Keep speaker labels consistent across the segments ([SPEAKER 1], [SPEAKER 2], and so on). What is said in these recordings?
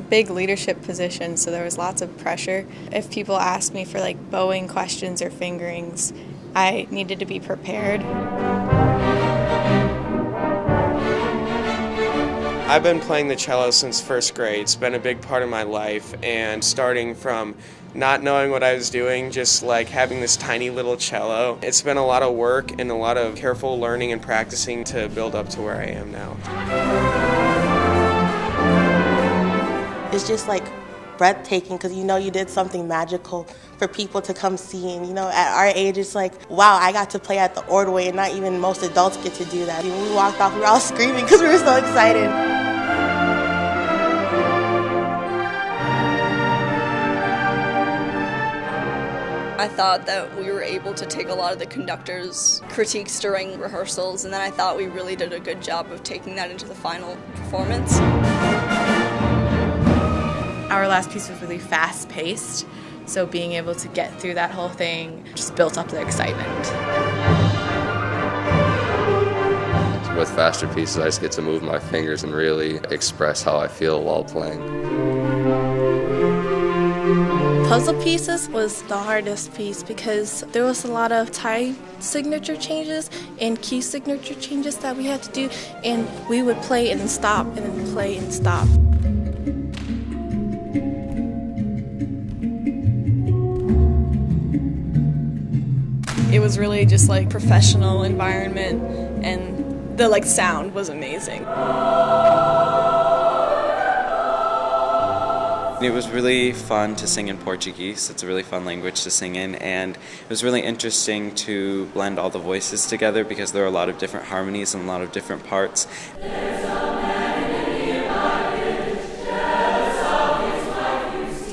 [SPEAKER 1] big leadership position, so there was lots of pressure. If people asked me for like bowing questions or fingerings, I needed to be prepared.
[SPEAKER 2] I've been playing the cello since first grade. It's been a big part of my life, and starting from not knowing what I was doing, just like having this tiny little cello, it's been a lot of work and a lot of careful learning and practicing to build up to where I am now.
[SPEAKER 3] It's just like breathtaking because you know you did something magical for people to come see. And you know, at our age, it's like, wow, I got to play at the Ordway, and not even most adults get to do that. When we walked off, we were all screaming because we were so excited.
[SPEAKER 4] I thought that we were able to take a lot of the conductor's critiques during rehearsals, and then I thought we really did a good job of taking that into the final performance.
[SPEAKER 5] Our last piece was really fast paced, so being able to get through that whole thing just built up the excitement.
[SPEAKER 6] With faster pieces, I just get to move my fingers and really express how I feel while playing.
[SPEAKER 7] Puzzle pieces was the hardest piece because there was a lot of time signature changes and key signature changes that we had to do and we would play and stop and then play and stop.
[SPEAKER 4] It was really just like professional environment and the like sound was amazing.
[SPEAKER 8] It was really fun to sing in Portuguese. It's a really fun language to sing in, and it was really interesting to blend all the voices together because there are a lot of different harmonies and a lot of different parts.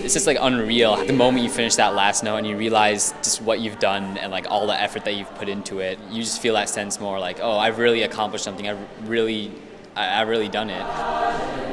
[SPEAKER 9] It's just like unreal. The moment you finish that last note and you realize just what you've done and like all the effort that you've put into it, you just feel that sense more like, oh, I've really accomplished something. I've really, I've really done it.